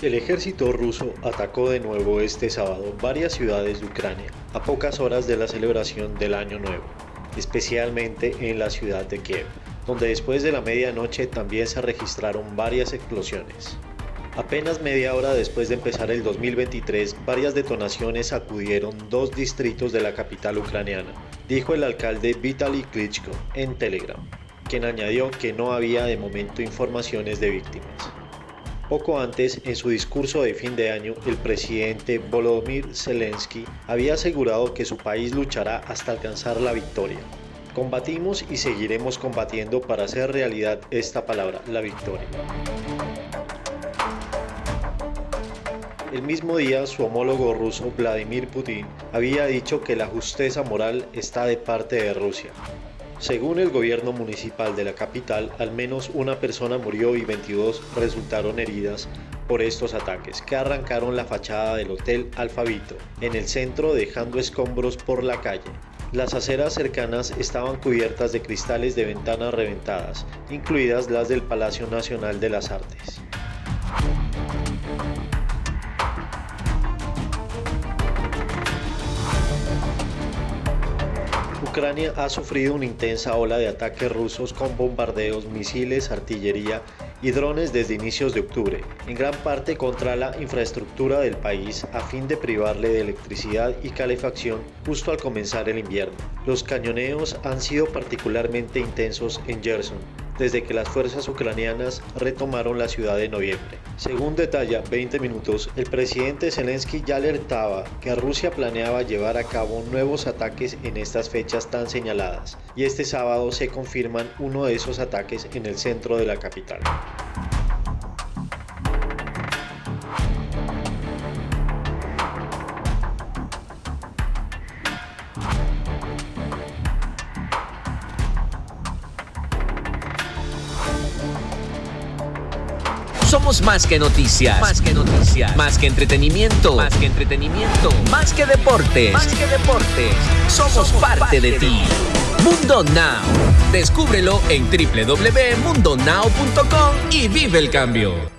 El ejército ruso atacó de nuevo este sábado varias ciudades de Ucrania a pocas horas de la celebración del Año Nuevo, especialmente en la ciudad de Kiev, donde después de la medianoche también se registraron varias explosiones. Apenas media hora después de empezar el 2023, varias detonaciones acudieron dos distritos de la capital ucraniana, dijo el alcalde Vitaly Klitschko en Telegram, quien añadió que no había de momento informaciones de víctimas. Poco antes, en su discurso de fin de año, el presidente Volodymyr Zelensky había asegurado que su país luchará hasta alcanzar la victoria. Combatimos y seguiremos combatiendo para hacer realidad esta palabra, la victoria. El mismo día, su homólogo ruso Vladimir Putin había dicho que la justeza moral está de parte de Rusia, según el gobierno municipal de la capital, al menos una persona murió y 22 resultaron heridas por estos ataques, que arrancaron la fachada del Hotel Alfabito en el centro dejando escombros por la calle. Las aceras cercanas estaban cubiertas de cristales de ventanas reventadas, incluidas las del Palacio Nacional de las Artes. Ucrania ha sufrido una intensa ola de ataques rusos con bombardeos, misiles, artillería y drones desde inicios de octubre, en gran parte contra la infraestructura del país a fin de privarle de electricidad y calefacción justo al comenzar el invierno. Los cañoneos han sido particularmente intensos en Gerson, desde que las fuerzas ucranianas retomaron la ciudad en noviembre. Según detalla 20 minutos, el presidente Zelensky ya alertaba que Rusia planeaba llevar a cabo nuevos ataques en estas fechas tan señaladas, y este sábado se confirman uno de esos ataques en el centro de la capital. Somos más que noticias. Más que noticias. Más que entretenimiento. Más que entretenimiento. Más que deportes. Más que deportes. Somos, parte, de, ti. Mundo Now. Descúbrelo en www.mundonow.com y vive el cambio.